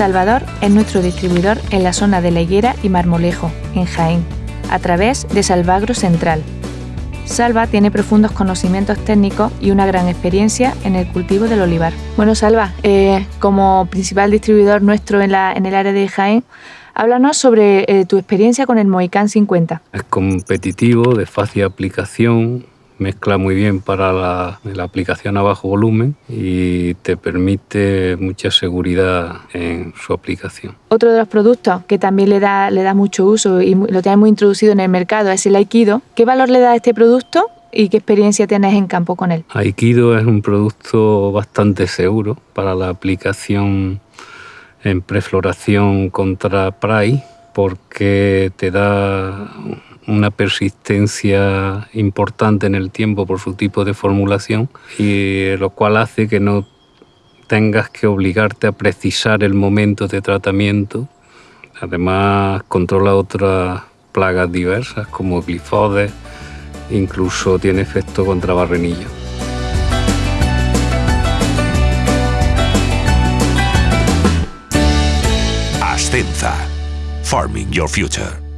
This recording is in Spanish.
Salvador es nuestro distribuidor en la zona de La Higuera y Marmolejo, en Jaén, a través de Salvagro Central. Salva tiene profundos conocimientos técnicos y una gran experiencia en el cultivo del olivar. Bueno, Salva, eh, como principal distribuidor nuestro en, la, en el área de Jaén, Háblanos sobre eh, tu experiencia con el Moicán 50. Es competitivo, de fácil aplicación, mezcla muy bien para la, aplicación a bajo volumen y te permite mucha seguridad en su aplicación. Otro de los productos que también le da, le da mucho uso y lo tenemos introducido en el mercado es el Aikido. ¿Qué valor le da a este producto y qué experiencia tienes en campo con él? Aikido es un producto bastante seguro para la aplicación en prefloración contra PRAI porque te da una persistencia importante en el tiempo por su tipo de formulación y lo cual hace que no tengas que obligarte a precisar el momento de tratamiento. Además controla otras plagas diversas como glifodes, incluso tiene efecto contra barrenillo. Ascenza. Farming Your Future.